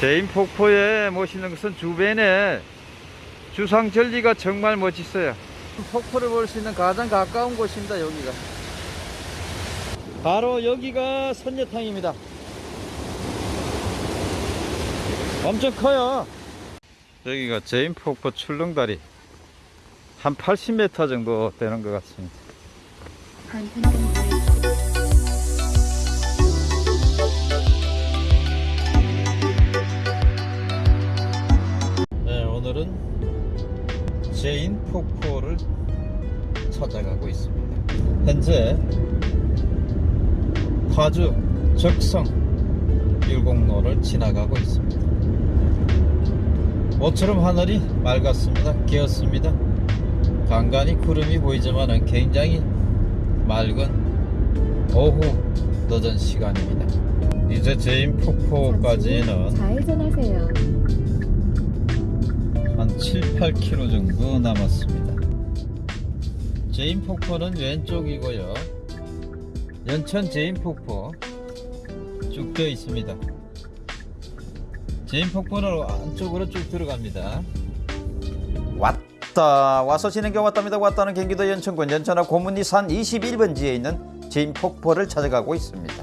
재인 폭포에 멋있는 것은 주변에 주상절리가 정말 멋있어요. 폭포를 볼 수 있는 가장 가까운 곳입니다. 여기가. 바로 여기가 선녀탕입니다. 엄청 커요. 여기가 재인 폭포 출렁다리. 한 80m 정도 되는 것 같습니다. 오늘은 재인 폭포를 찾아가고 있습니다. 현재 파주 적성 율곡로를 지나가고 있습니다. 모처럼 하늘이 맑았습니다. 개었습니다. 간간히 구름이 보이지만 굉장히 맑은 오후 늦은 시간입니다. 이제 재인 폭포까지는 좌회전하세요. 한 7, 8km 정도 남았습니다. 제인 폭포는 왼쪽이고요. 연천 제인 폭포 쭉 되어 있습니다. 제인 폭포는 안쪽으로 쭉 들어갑니다. 왔다 와서 진행경 왔답니다 왔다는 경기도 연천군 연천하 고문리 산 21번지에 있는 제인폭포를 찾아가고 있습니다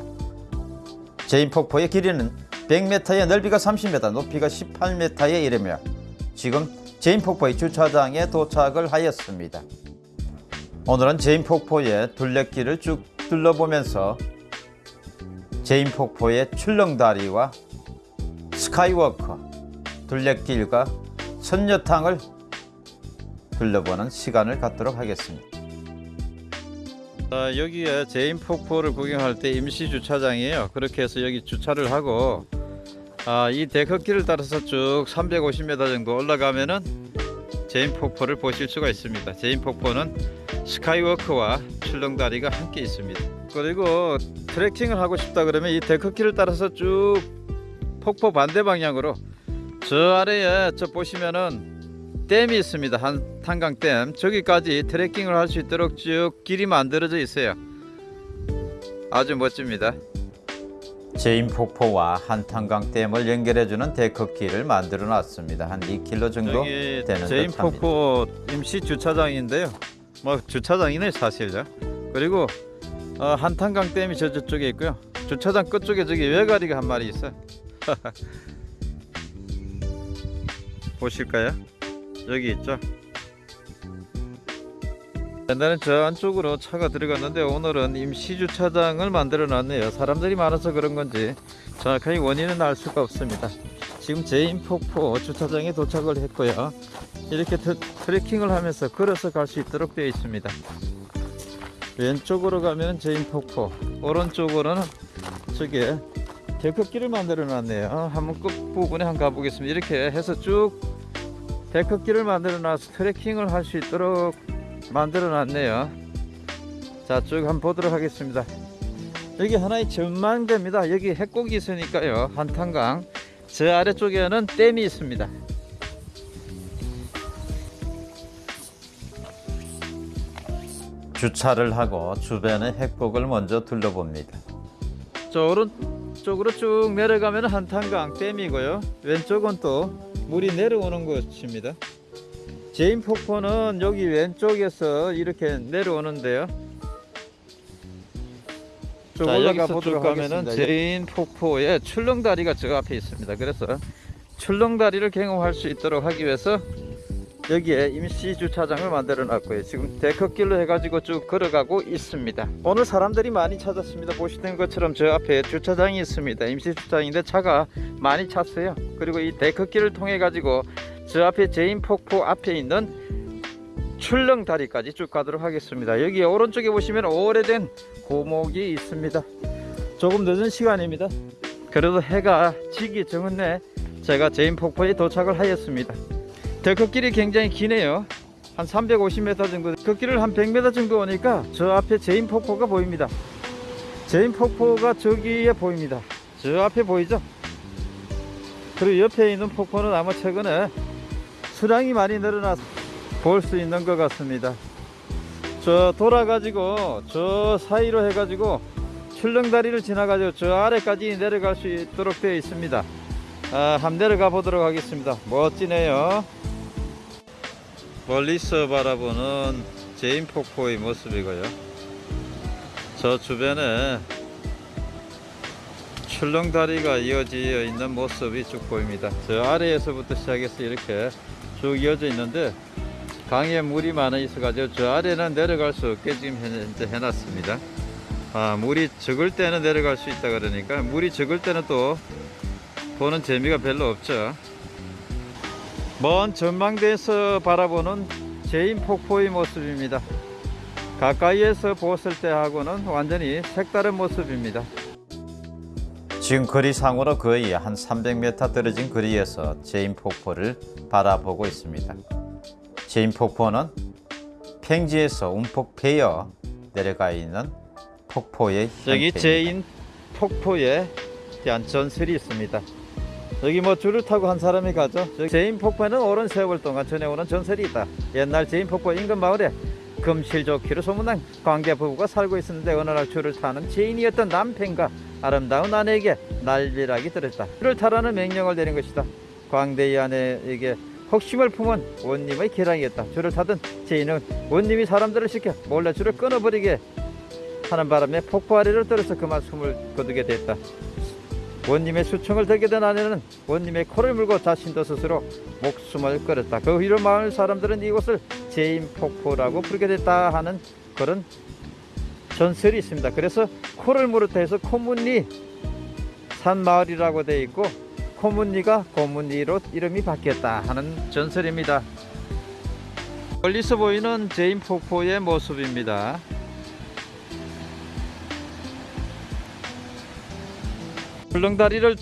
제인폭포의 길이는 100m에 넓이가 30m 높이가 18m에 이르며 지금 재인폭포의 주차장에 도착을 하였습니다 오늘은 재인폭포의 둘레길을 쭉 둘러보면서 재인폭포의 출렁다리와 스카이워크 둘레길과 선녀탕을 둘러보는 시간을 갖도록 하겠습니다. 자, 여기에 재인 폭포를 구경할 때 임시 주차장이에요. 그렇게 해서 여기 주차를 하고 아, 이 데크길을 따라서 쭉 350m 정도 올라가면은 재인 폭포를 보실 수가 있습니다. 재인 폭포는 스카이워크와 출렁다리가 함께 있습니다. 그리고 트레킹을 하고 싶다 그러면 이 데크길을 따라서 쭉 폭포 반대 방향으로 저 아래에 저 보시면은 댐이 있습니다. 한탄강댐 저기까지 트레킹을 할 수 있도록 쭉 길이 만들어져 있어요. 아주 멋집니다. 재인폭포와 한탄강댐을 연결해주는 데크길을 만들어 놨습니다. 한 2km 정도 되는 재인 듯합니다. 폭포 임시 주차장인데요. 뭐 주차장이네 사실요. 그리고 어, 한탄강 댐이 저 저쪽에 있고요. 주차장 끝쪽에 저기 왜가리가 한 마리 있어요. 보실까요? 여기 있죠. 옛날엔 저 안쪽으로 차가 들어갔는데 오늘은 임시 주차장을 만들어 놨네요. 사람들이 많아서 그런 건지 정확하게 원인은 알 수가 없습니다. 지금 재인폭포 주차장에 도착을 했고요. 이렇게 트, 트레킹을 하면서 걸어서 갈 수 있도록 되어 있습니다. 왼쪽으로 가면 재인폭포, 오른쪽으로는 저게 데크길을 만들어 놨네요. 한번 끝 부분에 한번 가보겠습니다. 이렇게 해서 쭉 데크길을 만들어 놔서 트레킹을 할 수 있도록 만들어 놨네요. 자, 쭉 한번 보도록 하겠습니다. 여기 하나의 전망대입니다. 여기 해곡이 있으니까요. 한탄강. 저 아래쪽에는 댐이 있습니다. 주차를 하고 주변의 핵곡을 먼저 둘러봅니다. 저 오른쪽으로 쭉 내려가면 한탄강 댐이고요. 왼쪽은 또 물이 내려오는 곳입니다. 재인 폭포는 여기 왼쪽에서 이렇게 내려오는데요. 쭉 자, 올라가 보도록 하면은 가겠습니다. 재인 폭포에 출렁다리가 저 앞에 있습니다. 그래서 출렁다리를 경험할 수 있도록 하기 위해서 여기에 임시 주차장을 만들어 놨고요. 지금 데크길로 해가지고 쭉 걸어가고 있습니다. 오늘 사람들이 많이 찾았습니다. 보시는 것처럼 저 앞에 주차장이 있습니다. 임시 주차장인데 차가 많이 찼어요. 그리고 이 데크길을 통해 가지고 저 앞에 재인 폭포 앞에 있는 출렁다리까지 쭉 가도록 하겠습니다. 여기 오른쪽에 보시면 오래된 고목이 있습니다. 조금 늦은 시간입니다. 그래도 해가 지기 전에 제가 재인 폭포에 도착을 하였습니다. 데크길이 굉장히 기네요. 한 350m 정도. 그 길을 한 100m 정도 오니까 저 앞에 재인 폭포가 보입니다. 재인 폭포가 저기에 보입니다. 저 앞에 보이죠? 그리고 옆에 있는 폭포는 아마 최근에 수량이 많이 늘어나서 볼 수 있는 것 같습니다. 저 돌아 가지고 저 사이로 해 가지고 출렁다리를 지나 가지고 저 아래까지 내려갈 수 있도록 되어 있습니다. 아, 한번 내려가 보도록 하겠습니다. 멋지네요. 멀리서 바라보는 제인 폭포의 모습이고요. 저 주변에 출렁다리가 이어지어 있는 모습이 쭉 보입니다. 저 아래에서부터 시작해서 이렇게 쭉 이어져 있는데 강에 물이 많아 있어 가지고 저 아래는 내려갈 수 없게 지금 현재 해놨습니다. 아, 물이 적을 때는 내려갈 수 있다 그러니까 물이 적을 때는 또 보는 재미가 별로 없죠. 먼 전망대에서 바라보는 재인 폭포의 모습입니다. 가까이에서 보았을 때하고는 완전히 색다른 모습입니다. 지금 거리상으로 거의 한 300m 떨어진 거리에서 재인 폭포를 바라보고 있습니다. 재인 폭포는 평지에서 움푹 패여 내려가 있는 폭포의 여기 형태입니다. 재인 폭포에 대한 전설이 있습니다. 여기 뭐 줄을 타고 한 사람이 가죠. 재인 폭포에는 오랜 세월 동안 전해오는 전설이 있다. 옛날 재인 폭포 인근 마을에 금실 좋기로 소문난 광대 부부가 살고 있었는데 어느 날 줄을 타는 재인이었던 남편과 아름다운 아내에게 날벼락이 들었다. 줄을 타라는 명령을 내린 것이다. 광대의 아내에게 흑심을 품은 원님의 계략이었다. 줄을 타던 재인은 원님이 사람들을 시켜 몰래 줄을 끊어버리게 하는 바람에 폭포 아래로 떨어져 그만 숨을 거두게 됐다. 원님의 수청을 들게 된 아내는 원님의 코를 물고 자신도 스스로 목숨을 끊었다. 그 후로 마을 사람들은 이곳을 재인 폭포라고 부르게 됐다 하는 그런 전설이 있습니다. 그래서 코를 물었다 해서 코문리 산 마을이라고 되어 있고 코문리가 고문리로 이름이 바뀌었다 하는 전설입니다. 멀리서 보이는 재인 폭포의 모습입니다. 출렁다리를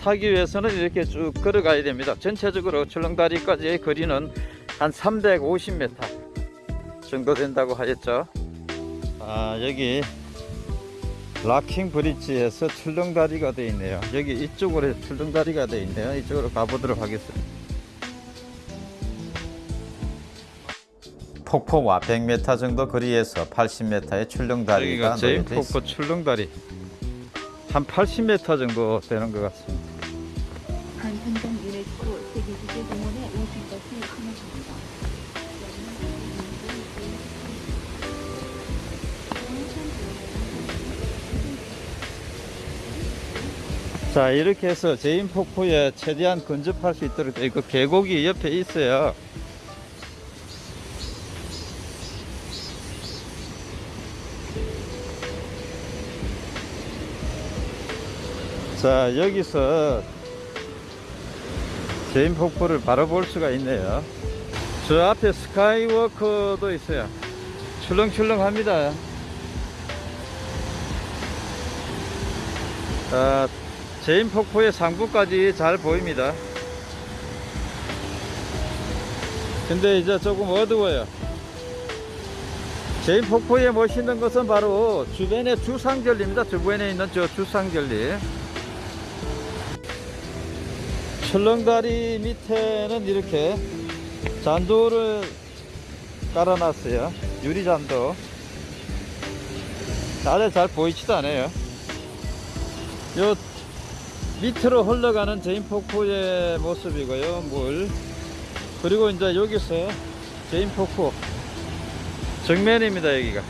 타기 위해서는 이렇게 쭉 걸어가야 됩니다. 전체적으로 출렁다리까지의 거리는 한 350m 정도 된다고 하였죠. 아 여기 rocking bridge에서 출렁다리가 되어 있네요. 여기 이쪽으로 출렁다리가 되어 있네요. 이쪽으로 가보도록 하겠습니다. 폭포와 100m 정도 거리에서 80m의 출렁다리가 재인 있습니다. 폭포 출렁다리 한 80m 정도 되는 것 같습니다. 자 이렇게 해서 재인 폭포에 최대한 근접할 수 있도록 되어 있고 계곡이 옆에 있어요. 자 여기서 재인 폭포를 바로 볼 수가 있네요. 저 앞에 스카이워크도 있어요. 출렁출렁합니다. 아, 재인 폭포의 상부까지 잘 보입니다. 근데 이제 조금 어두워요. 재인 폭포에 멋있는 것은 바로 주변의 주상절리입니다. 주변에 있는 저 주상절리. 출렁다리 밑에는 이렇게 잔도를 깔아놨어요. 유리잔도. 아래 잘 보이지도 않아요. 요 밑으로 흘러가는 제인폭포의 모습이고요 물. 그리고 이제 여기서 제인폭포. 정면입니다 여기가.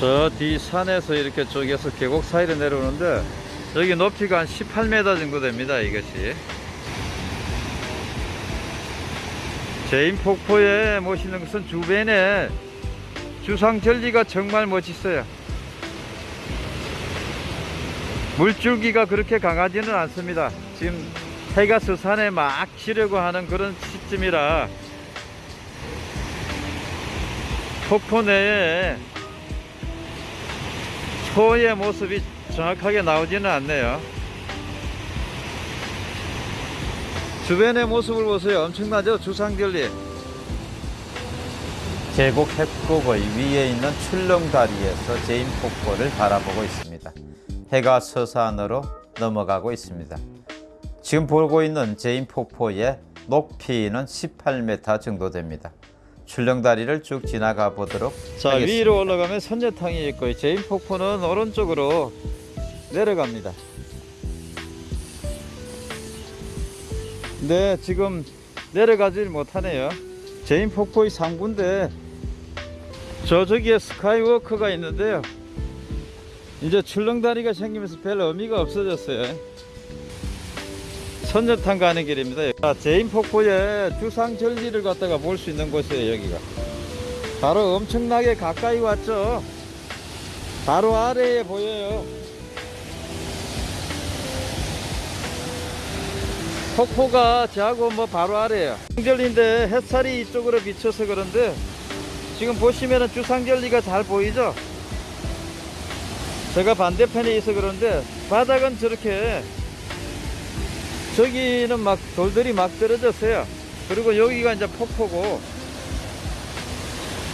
저 뒤 산에서 이렇게 쪽에서 계곡 사이로 내려오는데 여기 높이가 한 18m 정도 됩니다 이것이. 제인폭포에 모시는 것은 주변에 주상절리가 정말 멋있어요 물줄기가 그렇게 강하지는 않습니다. 지금 해가 서산에 막 치려고 하는 그런 시점이라 폭포 내에 초의 모습이 정확하게 나오지는 않네요. 주변의 모습을 보세요. 엄청나죠? 주상절리. 계곡 협곡의 위에 있는 출렁다리에서 재인 폭포를 바라보고 있습니다. 해가 서산으로 넘어가고 있습니다. 지금 보고 있는 재인 폭포의 높이는 18m 정도 됩니다. 출렁다리를 쭉 지나가 보도록 자 하겠습니다. 위로 올라가면 선녀탕이 있고 재인 폭포는 오른쪽으로 내려갑니다. 네, 지금 내려가질 못하네요. 재인 폭포의 상부인데 저 저기에 스카이워크가 있는데요. 이제 출렁다리가 생기면서 별 의미가 없어졌어요. 선녀탕 가는 길입니다. 자, 재인 폭포의 주상 절리를 갖다가 볼 수 있는 곳이에요, 여기가. 바로 엄청나게 가까이 왔죠. 바로 아래에 보여요. 폭포가 저하고 뭐 바로 아래에요. 주상절리인데 햇살이 이쪽으로 비쳐서 그런데 지금 보시면은 주상절리가 잘 보이죠? 제가 반대편에 있어 그런데 바닥은 저렇게 저기는 막 돌들이 막 떨어졌어요. 그리고 여기가 이제 폭포고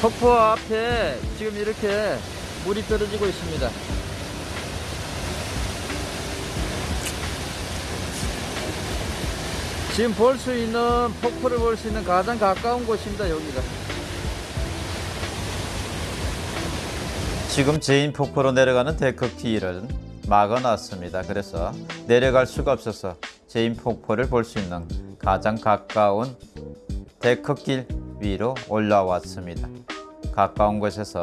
폭포 앞에 지금 이렇게 물이 떨어지고 있습니다. 지금 볼 수 있는 폭포를 볼 수 있는 가장 가까운 곳입니다. 여기가. 지금 제인 폭포로 내려가는 데크길은 막아놨습니다. 그래서 내려갈 수가 없어서 재인 폭포를 볼 수 있는 가장 가까운 데크길 위로 올라왔습니다. 가까운 곳에서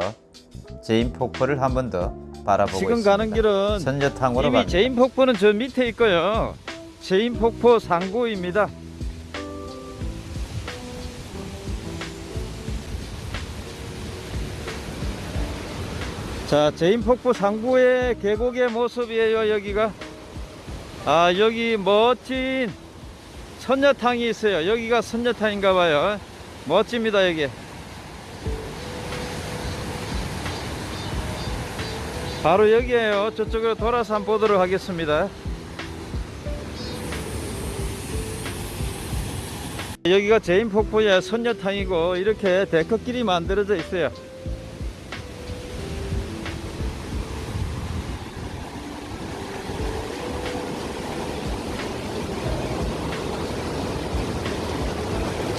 재인 폭포를 한 번 더 바라보고 지금 있습니다. 가는 길은 선녀탕으로 이미 갑니다. 재인 폭포는 저 밑에 있고요. 재인 폭포 상부입니다. 자, 재인 폭포 상부의 계곡의 모습이에요. 여기가 아 여기 멋진 선녀탕이 있어요. 여기가 선녀탕인가 봐요. 멋집니다 여기. 바로 여기에요. 저쪽으로 돌아서 한번 보도록 하겠습니다. 여기가 재인 폭포의 선녀탕이고 이렇게 데크길이 만들어져 있어요.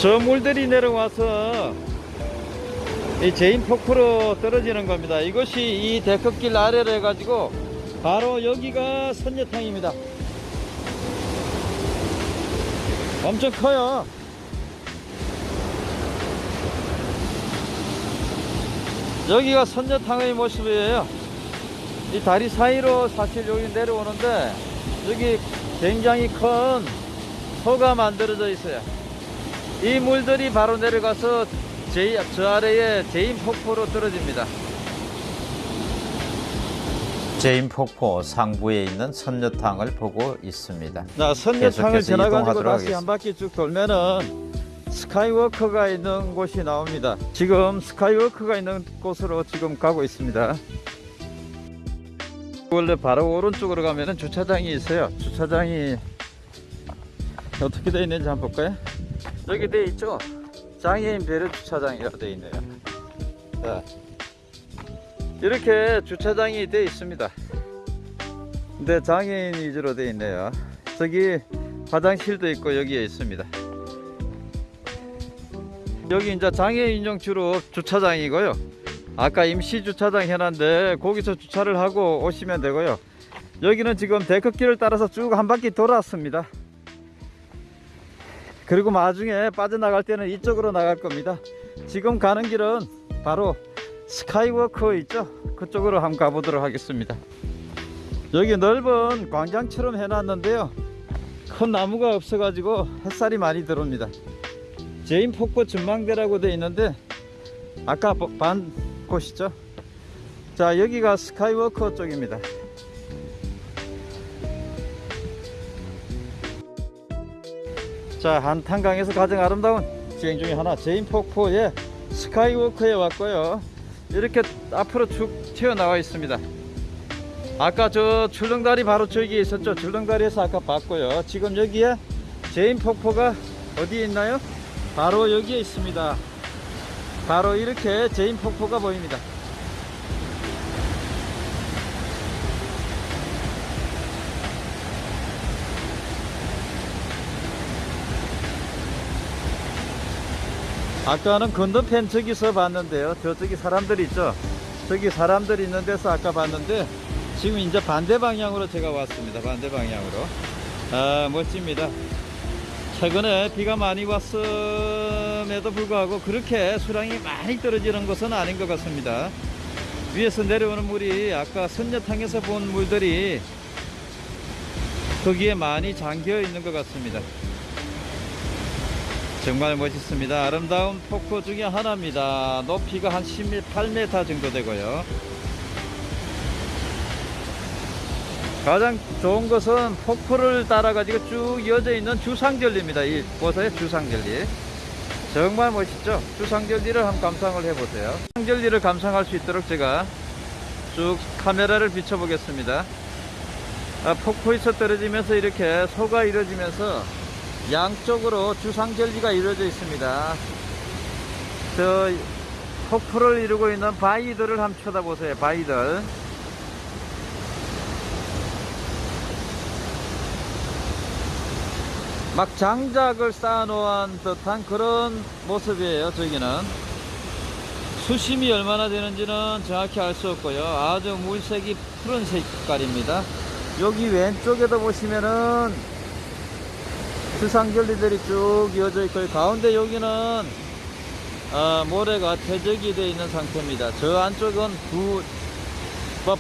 저 물들이 내려와서 이 재인 폭포로 떨어지는 겁니다. 이것이 이 데크길 아래로 해가지고 바로 여기가 선녀탕입니다. 엄청 커요. 여기가 선녀탕의 모습이에요. 이 다리 사이로 사실 여기 내려오는데 여기 굉장히 큰 소가 만들어져 있어요. 이 물들이 바로 내려가서 제, 저 아래에 재인 폭포로 떨어집니다. 재인 폭포 상부에 있는 선녀탕을 보고 있습니다. 자, 선녀탕을 지나가지고 다시 한 바퀴 쭉 돌면은 스카이워크가 있는 곳이 나옵니다. 지금 스카이워크가 있는 곳으로 지금 가고 있습니다. 원래 바로 오른쪽으로 가면은 주차장이 있어요. 주차장이 어떻게 되어 있는지 한번 볼까요? 여기 되어 있죠? 장애인 배려 주차장이라고 되어 있네요. 자, 이렇게 주차장이 되어 있습니다. 근데 장애인 위주로 되어 있네요. 저기 화장실도 있고 여기에 있습니다. 여기 이제 장애인용 주로 주차장이고요. 아까 임시 주차장 해놨는데 거기서 주차를 하고 오시면 되고요. 여기는 지금 데크길을 따라서 쭉 한 바퀴 돌았습니다. 그리고 나중에 빠져나갈 때는 이쪽으로 나갈 겁니다. 지금 가는 길은 바로 스카이워크 있죠? 그쪽으로 한번 가보도록 하겠습니다. 여기 넓은 광장처럼 해놨는데요. 큰 나무가 없어 가지고 햇살이 많이 들어옵니다. 재인 폭포 전망대라고 되어 있는데 아까 보- 본 곳이죠. 자 여기가 스카이워크 쪽입니다. 자 한탄강에서 가장 아름다운 지형 중에 하나 재인 폭포의 스카이워크에 왔고요. 이렇게 앞으로 쭉 튀어나와 있습니다. 아까 저 출렁다리 바로 저기 있었죠. 출렁다리에서 아까 봤고요. 지금 여기에 재인 폭포가 어디에 있나요? 바로 여기에 있습니다. 바로 이렇게 재인 폭포가 보입니다. 아까는 건너편 저기서 봤는데요. 저쪽이 사람들이 있죠. 저기 사람들이 있는 데서 아까 봤는데 지금 이제 반대 방향으로 제가 왔습니다. 반대 방향으로. 아, 멋집니다. 최근에 비가 많이 왔음에도 불구하고 그렇게 수량이 많이 떨어지는 것은 아닌 것 같습니다. 위에서 내려오는 물이 아까 선녀탕에서 본 물들이 거기에 많이 잠겨 있는 것 같습니다. 정말 멋있습니다. 아름다운 폭포 중에 하나입니다. 높이가 한 18m 정도 되고요. 가장 좋은 것은 폭포를 따라 가지고 쭉 이어져 있는 주상절리입니다. 이 보세요, 주상절리. 정말 멋있죠? 주상절리를 한번 감상을 해보세요. 주상절리를 감상할 수 있도록 제가 쭉 카메라를 비춰보겠습니다. 아, 폭포에서 떨어지면서 이렇게 소가 이루어지면서 양쪽으로 주상절리가 이루어져 있습니다. 저 폭포를 이루고 있는 바위들을 한번 쳐다보세요. 바위들. 막 장작을 쌓아놓은 듯한 그런 모습이에요. 저기는 수심이 얼마나 되는지는 정확히 알 수 없고요. 아주 물색이 푸른 색깔입니다. 여기 왼쪽에도 보시면은 주상절리들이 쭉 이어져 있고 가운데 여기는 아, 모래가 퇴적이 되어 있는 상태입니다. 저 안쪽은 두, 뭐,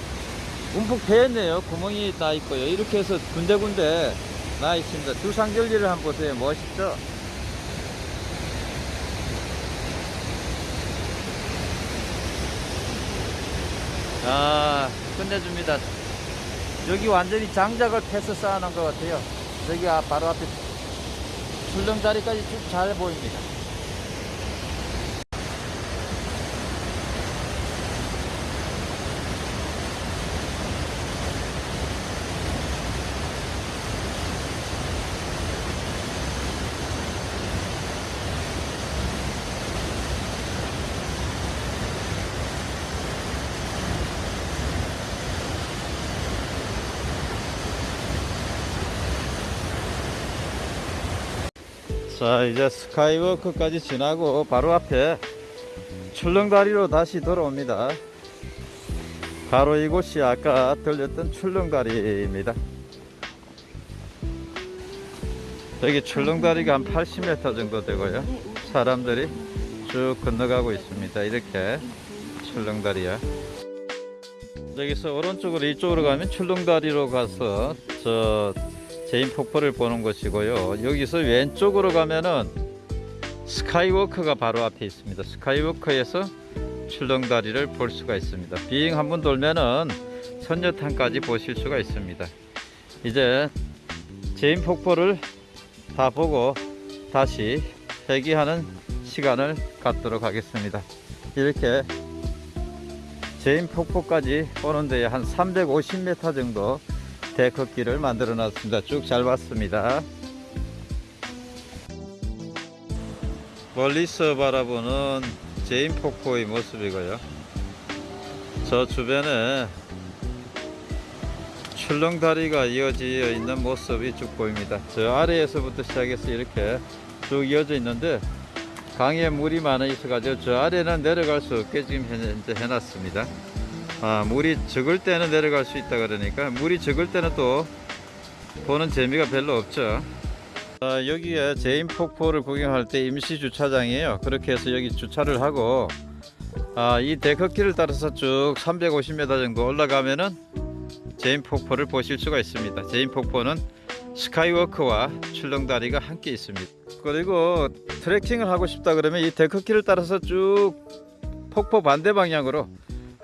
움푹 패였네요. 구멍이 나 있고요. 이렇게 해서 군데군데 나 있습니다. 주상절리를 한번 보세요. 멋있죠? 아, 끝내줍니다. 여기 완전히 장작을 패서 쌓아놓은 것 같아요. 저기 아, 바로 앞에 출렁다리까지 쭉 잘 보입니다. 자 이제 스카이워크까지 지나고 바로 앞에 출렁다리로 다시 돌아옵니다. 바로 이곳이 아까 들렸던 출렁다리입니다. 여기 출렁다리가 한 80m 정도 되고요. 사람들이 쭉 건너가고 있습니다. 이렇게 출렁다리야. 여기서 오른쪽으로 이쪽으로 가면 출렁다리로 가서 저 재인 폭포를 보는 곳이고요. 여기서 왼쪽으로 가면은 스카이워크가 바로 앞에 있습니다. 스카이워크에서 출렁다리를 볼 수가 있습니다. 삥 한번 돌면은 선녀탕까지 보실 수가 있습니다. 이제 재인 폭포를 다 보고 다시 회귀하는 시간을 갖도록 하겠습니다. 이렇게 재인 폭포까지 오는 데에 한 350m 정도 데크길을 만들어 놨습니다. 쭉 잘 봤습니다. 멀리서 바라보는 재인 폭포의 모습이고요. 저 주변에 출렁다리가 이어져 있는 모습이 쭉 보입니다. 저 아래에서부터 시작해서 이렇게 쭉 이어져 있는데 강에 물이 많아 있어 가지고 저 아래는 내려갈 수 없게 지금 현재 해놨습니다. 아, 물이 적을 때는 내려갈 수 있다 그러니까 물이 적을 때는 또 보는 재미가 별로 없죠. 아, 여기에 재인 폭포를 구경할 때 임시 주차장이에요. 그렇게 해서 여기 주차를 하고 아, 이 데크길을 따라서 쭉 350m 정도 올라가면은 재인 폭포를 보실 수가 있습니다. 재인 폭포는 스카이워크와 출렁다리가 함께 있습니다. 그리고 트레킹을 하고 싶다 그러면 이 데크길을 따라서 쭉 폭포 반대 방향으로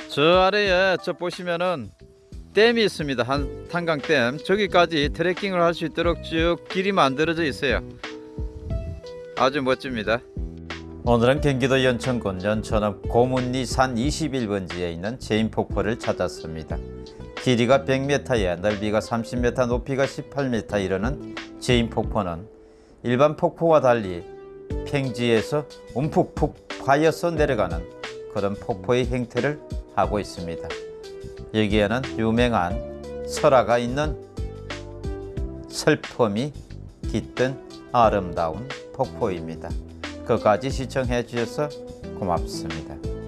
저 아래에 저 보시면은 댐이 있습니다. 한탄강댐 저기까지 트레킹을 할 수 있도록 쭉 길이 만들어져 있어요. 아주 멋집니다. 오늘은 경기도 연천군 연천읍 고문리 산 21번지에 있는 재인 폭포를 찾았습니다. 길이가 100m에 넓이가 30m, 높이가 18m 이르는 재인 폭포는 일반 폭포와 달리 평지에서 움푹푹 파여서 내려가는 그런 폭포의 형태를 하고 있습니다. 여기에는 유명한 설화가 있는 슬픔이 깃든 아름다운 폭포입니다. 끝까지 시청해 주셔서 고맙습니다.